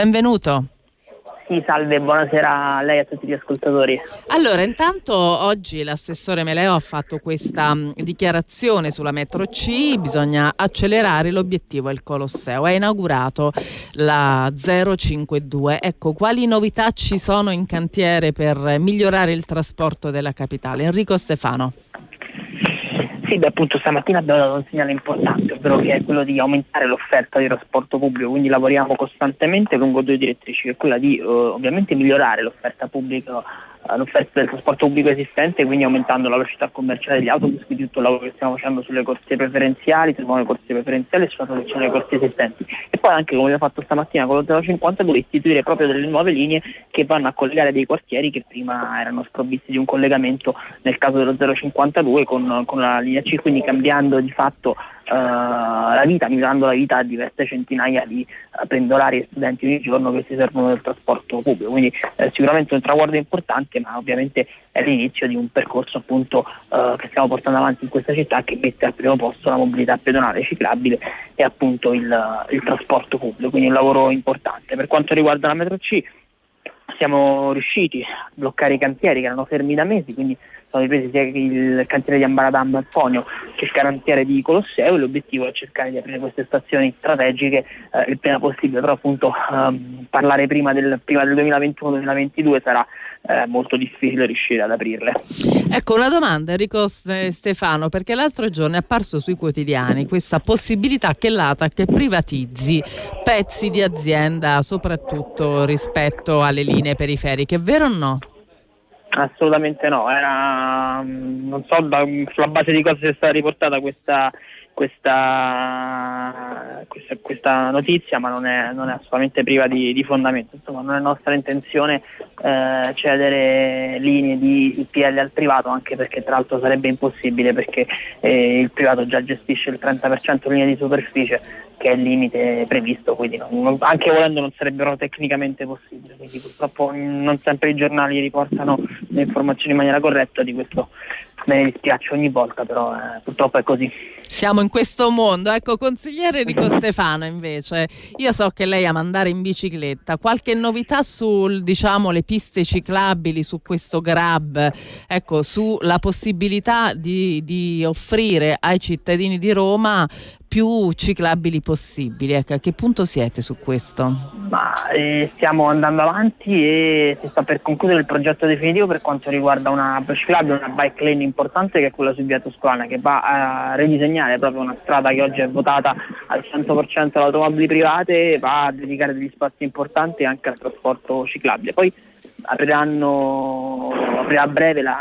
benvenuto. Sì, salve, buonasera a lei e a tutti gli ascoltatori. Allora, intanto oggi l'assessore Meleo ha fatto questa mh, dichiarazione sulla metro C, bisogna accelerare l'obiettivo è il Colosseo, ha inaugurato la 052. Ecco, quali novità ci sono in cantiere per migliorare il trasporto della capitale? Enrico Stefano. Sì, beh, appunto stamattina abbiamo dato un segnale importante, ovvero che è quello di aumentare l'offerta di trasporto pubblico, quindi lavoriamo costantemente lungo due direttrici, che è quella di eh, ovviamente migliorare l'offerta pubblica l'offerta del trasporto pubblico esistente, quindi aumentando la velocità commerciale degli autobus, quindi tutto il lavoro che stiamo facendo sulle corsie preferenziali, sulle nuove corsie preferenziali e sulla protezione delle corsie esistenti. E poi anche come abbiamo fatto stamattina con lo 052 istituire proprio delle nuove linee che vanno a collegare dei quartieri che prima erano sprovvisti di un collegamento nel caso dello 052 con, con la linea C, quindi cambiando di fatto la vita, migliorando la vita a diverse centinaia di uh, pendolari e studenti ogni giorno che si servono del trasporto pubblico. Quindi eh, sicuramente un traguardo importante, ma ovviamente è l'inizio di un percorso appunto uh, che stiamo portando avanti in questa città che mette al primo posto la mobilità pedonale ciclabile e appunto il, il trasporto pubblico, quindi un lavoro importante. Per quanto riguarda la metro C siamo riusciti a bloccare i cantieri che erano fermi da mesi, quindi sono ripresi sia il cantiere di Ambaradam al Ponio che il cantiere di Colosseo e l'obiettivo è cercare di aprire queste stazioni strategiche eh, il prima possibile, però appunto ehm, parlare prima del, prima del 2021-2022 sarà eh, molto difficile riuscire ad aprirle. Ecco una domanda Enrico Stefano, perché l'altro giorno è apparso sui quotidiani questa possibilità che l'ATAC privatizzi pezzi di azienda, soprattutto rispetto alle linee periferiche, vero o no? Assolutamente no, era, non so da, sulla base di cosa sia stata riportata questa, questa, questa, questa notizia, ma non è, non è assolutamente priva di, di, fondamento. Insomma, non è nostra intenzione eh, cedere linee di PL al privato, anche perché tra l'altro sarebbe impossibile perché eh, il privato già gestisce il 30% linee di superficie che è il limite previsto, quindi non, anche volendo non sarebbero tecnicamente possibili, quindi purtroppo non sempre i giornali riportano le informazioni in maniera corretta, di questo me ne dispiace ogni volta, però eh, purtroppo è così. Siamo in questo mondo. Ecco, consigliere Enrico Stefano invece, io so che lei ama andare in bicicletta, qualche novità sulle diciamo, piste ciclabili, su questo grab, ecco, sulla possibilità di, di offrire ai cittadini di Roma più ciclabili possibili. Ecco, a che punto siete su questo? Ma, eh, stiamo andando avanti e si sta per concludere il progetto definitivo per quanto riguarda una ciclabile, una bike lane importante che è quella su via Toscana che va a ridisegnare proprio una strada che oggi è votata al 100% alle automobili private, va a dedicare degli spazi importanti anche al trasporto ciclabile. Poi apriranno, aprirà a breve la